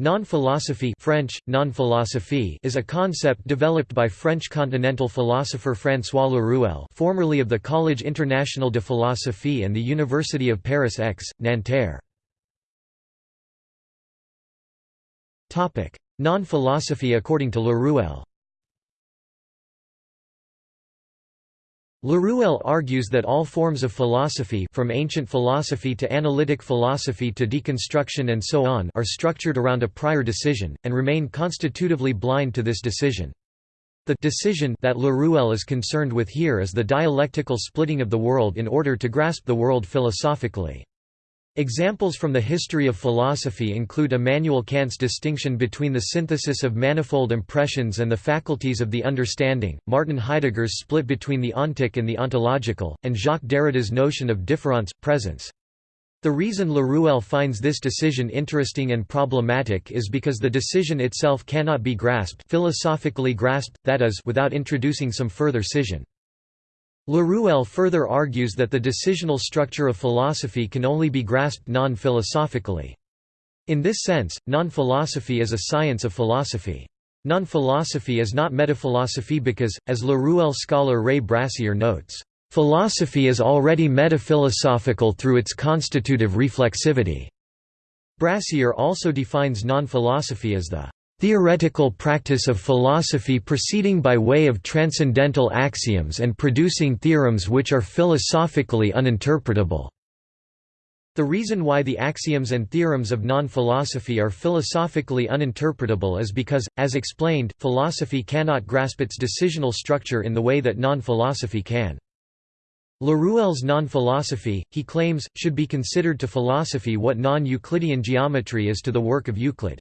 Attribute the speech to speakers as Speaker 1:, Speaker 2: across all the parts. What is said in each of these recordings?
Speaker 1: Non-philosophy French, non-philosophie is a concept developed by French continental philosopher François Laruelle formerly of the Collège International de Philosophie and the University of Paris X, Nanterre. Non-philosophy according to Laruelle Laruelle argues that all forms of philosophy from ancient philosophy to analytic philosophy to deconstruction and so on are structured around a prior decision, and remain constitutively blind to this decision. The decision that Laruelle is concerned with here is the dialectical splitting of the world in order to grasp the world philosophically. Examples from the history of philosophy include Immanuel Kant's distinction between the synthesis of manifold impressions and the faculties of the understanding, Martin Heidegger's split between the ontic and the ontological, and Jacques Derrida's notion of différance, presence. The reason Laruelle finds this decision interesting and problematic is because the decision itself cannot be grasped philosophically grasped, that is, without introducing some further scission. Laruelle further argues that the decisional structure of philosophy can only be grasped non-philosophically. In this sense, non-philosophy is a science of philosophy. Non-philosophy is not metaphilosophy because, as Laruelle scholar Ray Brassier notes, "...philosophy is already metaphilosophical through its constitutive reflexivity." Brassier also defines non-philosophy as the theoretical practice of philosophy proceeding by way of transcendental axioms and producing theorems which are philosophically uninterpretable. The reason why the axioms and theorems of non-philosophy are philosophically uninterpretable is because, as explained, philosophy cannot grasp its decisional structure in the way that non-philosophy can. Laruelle's non-philosophy, he claims, should be considered to philosophy what non-Euclidean geometry is to the work of Euclid.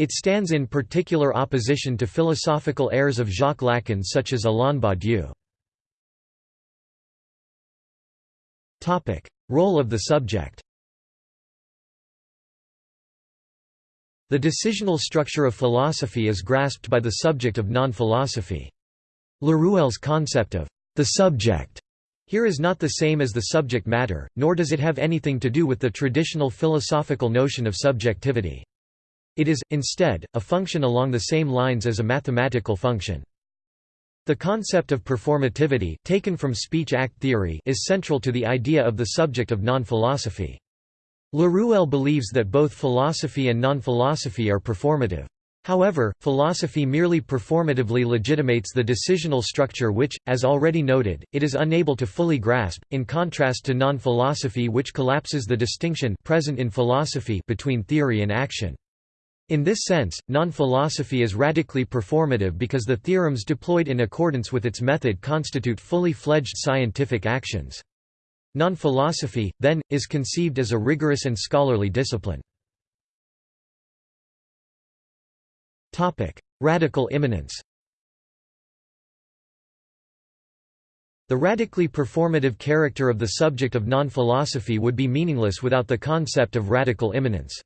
Speaker 1: It stands in particular opposition to philosophical errors of Jacques Lacan such as Alain Badiou. Role of the subject The decisional structure of philosophy is grasped by the subject of non-philosophy. Laruelle's concept of the subject here is not the same as the subject matter, nor does it have anything to do with the traditional philosophical notion of subjectivity. It is, instead, a function along the same lines as a mathematical function. The concept of performativity, taken from speech-act theory is central to the idea of the subject of non-philosophy. Laruelle believes that both philosophy and non-philosophy are performative. However, philosophy merely performatively legitimates the decisional structure which, as already noted, it is unable to fully grasp, in contrast to non-philosophy which collapses the distinction present in philosophy between theory and action. In this sense, non-philosophy is radically performative because the theorems deployed in accordance with its method constitute fully fledged scientific actions. Non-philosophy, then, is conceived as a rigorous and scholarly discipline. Radical immanence The radically performative character of the subject of non-philosophy would be meaningless without the concept of radical immanence.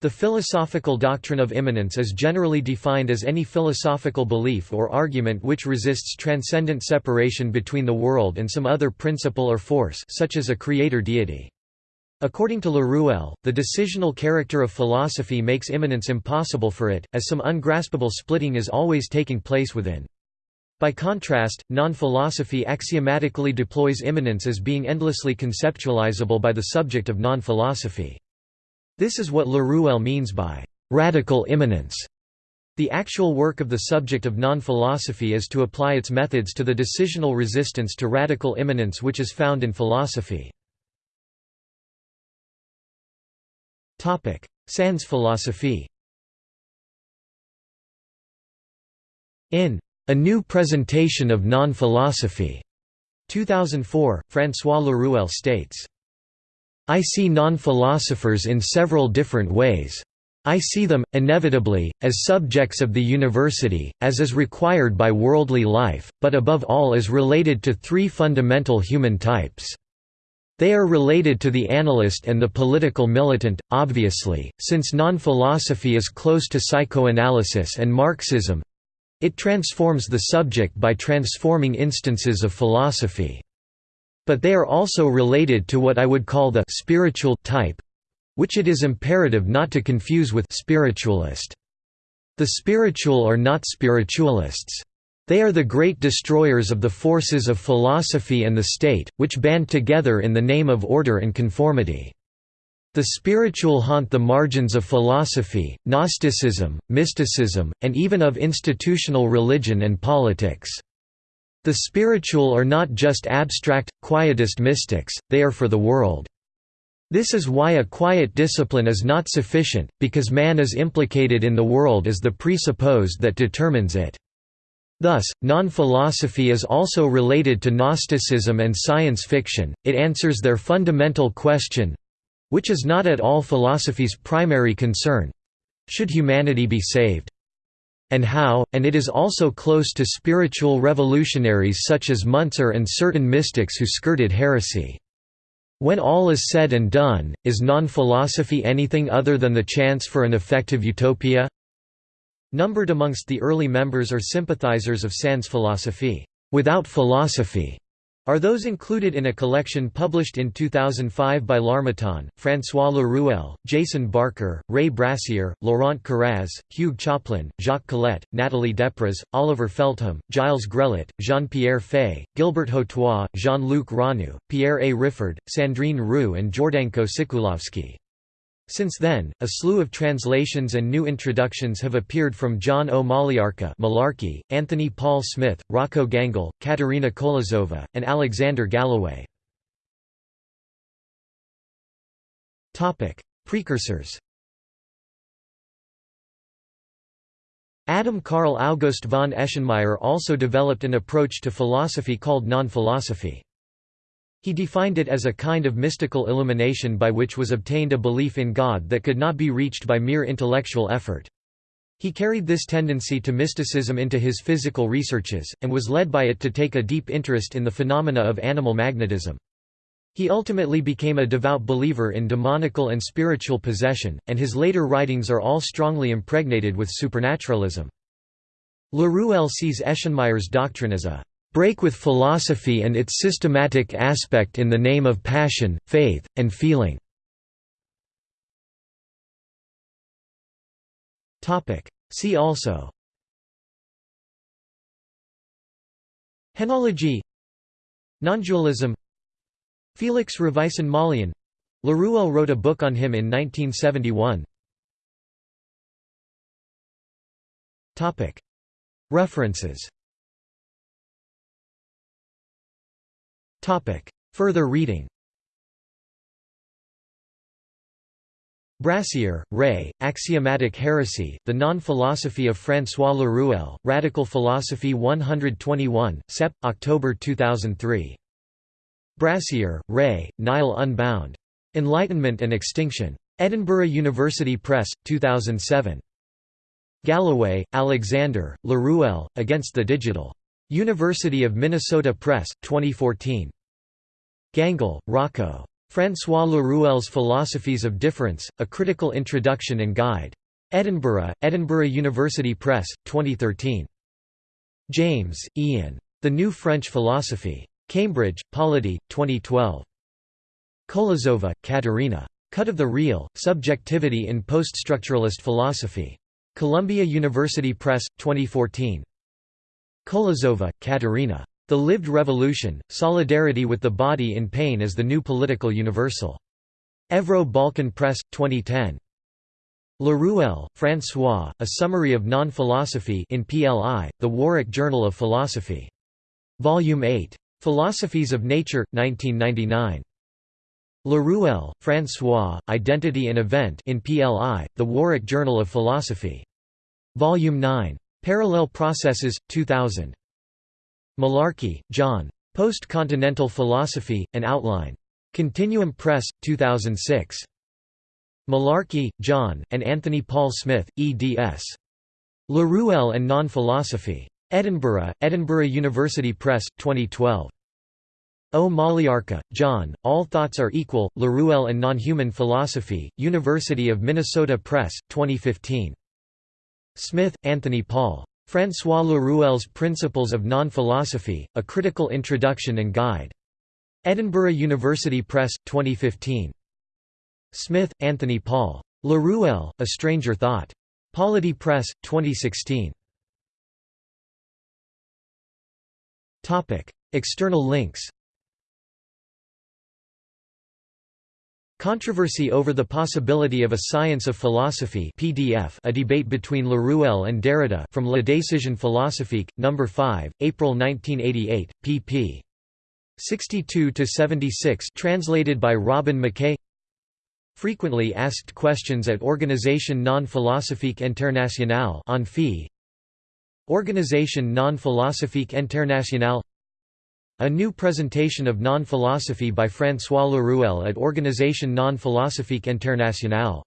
Speaker 1: The philosophical doctrine of immanence is generally defined as any philosophical belief or argument which resists transcendent separation between the world and some other principle or force such as a creator deity. According to Laruelle, the decisional character of philosophy makes immanence impossible for it, as some ungraspable splitting is always taking place within. By contrast, non-philosophy axiomatically deploys immanence as being endlessly conceptualizable by the subject of non-philosophy. This is what Laruelle means by radical immanence. The actual work of the subject of non-philosophy is to apply its methods to the decisional resistance to radical immanence which is found in philosophy. Sans philosophie In A New Presentation of Non-Philosophy, 2004, François Laruelle states, I see non-philosophers in several different ways. I see them, inevitably, as subjects of the university, as is required by worldly life, but above all as related to three fundamental human types. They are related to the analyst and the political militant, obviously, since non-philosophy is close to psychoanalysis and Marxism. It transforms the subject by transforming instances of philosophy. But they are also related to what I would call the spiritual type, which it is imperative not to confuse with spiritualist. The spiritual are not spiritualists. They are the great destroyers of the forces of philosophy and the state, which band together in the name of order and conformity. The spiritual haunt the margins of philosophy, Gnosticism, mysticism, and even of institutional religion and politics. The spiritual are not just abstract, quietist mystics, they are for the world. This is why a quiet discipline is not sufficient, because man is implicated in the world as the presupposed that determines it. Thus, non-philosophy is also related to Gnosticism and science fiction, it answers their fundamental question—which is not at all philosophy's primary concern—should humanity be saved? And how, and it is also close to spiritual revolutionaries such as Muntzer and certain mystics who skirted heresy. When all is said and done, is non-philosophy anything other than the chance for an effective utopia? Numbered amongst the early members or sympathizers of Sans philosophy, without philosophy, are those included in a collection published in 2005 by L'Harmattan, François Laruelle, Jason Barker, Ray Brassier, Laurent Carraz, Hugh Choplin, Jacques Colette, Nathalie Depraz, Oliver Feltham, Gilles Grelet, Jean-Pierre Faye, Gilbert Hottois, Jean-Luc Rannou, Pierre A. Riffard, Sandrine Roux and Jordanco Sekulovski. Since then, a slew of translations and new introductions have appeared from John Ó Maoilearca, Anthony Paul Smith, Rocco Gangle, Katerina Kolozova, and Alexander Galloway. Precursors Adam Karl August von Eschenmayer also developed an approach to philosophy called non-philosophy. He defined it as a kind of mystical illumination by which was obtained a belief in God that could not be reached by mere intellectual effort. He carried this tendency to mysticism into his physical researches, and was led by it to take a deep interest in the phenomena of animal magnetism. He ultimately became a devout believer in demonical and spiritual possession, and his later writings are all strongly impregnated with supernaturalism. Laruelle sees Eschenmayer's doctrine as a break with philosophy and its systematic aspect in the name of passion, faith, and feeling. See also. Henology. Nondualism. Felix Ravaisson-Mollien Laruelle wrote a book on him in 1971 References Further reading Brassier, Ray, Axiomatic Heresy, The Non-Philosophy of François Laruelle, Radical Philosophy 121, Sep. October 2003. Brassier, Ray, Nihil Unbound. Enlightenment and Extinction. Edinburgh University Press, 2007. Galloway, Alexander, Laruelle, Against the Digital. University of Minnesota Press, 2014. Gangle, Rocco. François Laruelle's Philosophies of Difference, A Critical Introduction and Guide. Edinburgh, Edinburgh University Press, 2013. James, Ian. The New French Philosophy. Cambridge, Polity, 2012. Kolozova, Katerina. Cut of the Real, Subjectivity in Poststructuralist Philosophy. Columbia University Press, 2014. Kolozova, Katerina. The Lived Revolution, Solidarity with the Body in Pain as the New Political Universal. Evro Balkan Press, 2010. Laruelle, François, A Summary of Non-Philosophy in PLI, The Warwick Journal of Philosophy. Volume 8. Philosophies of Nature, 1999. Laruelle, François, Identity and Event in PLI, The Warwick Journal of Philosophy. Volume 9. Parallel Processes, 2000. Mullarkey, John. Post-Continental Philosophy, An Outline. Continuum Press, 2006. Mullarkey, John, and Anthony Paul Smith, eds. Laruelle and Non-Philosophy. Edinburgh, Edinburgh University Press, 2012. O. John, All Thoughts Are Equal, Laruelle and Non-Human Philosophy, University of Minnesota Press, 2015. Smith, Anthony Paul. François Laruelle's Principles of Non-Philosophy, A Critical Introduction and Guide. Edinburgh University Press, 2015. Smith, Anthony Paul. Laruelle, A Stranger Thought. Polity Press, 2016. External links Controversy over the possibility of a science of philosophy PDF a debate between Laruelle and Derrida from La Décision philosophique, No. 5, April 1988, pp. 62–76 translated by Robin Mackay Frequently asked questions at Organisation non-philosophique internationale on fee Organisation non-philosophique internationale a new presentation of non-philosophy by François Laruelle at Organisation non-philosophique internationale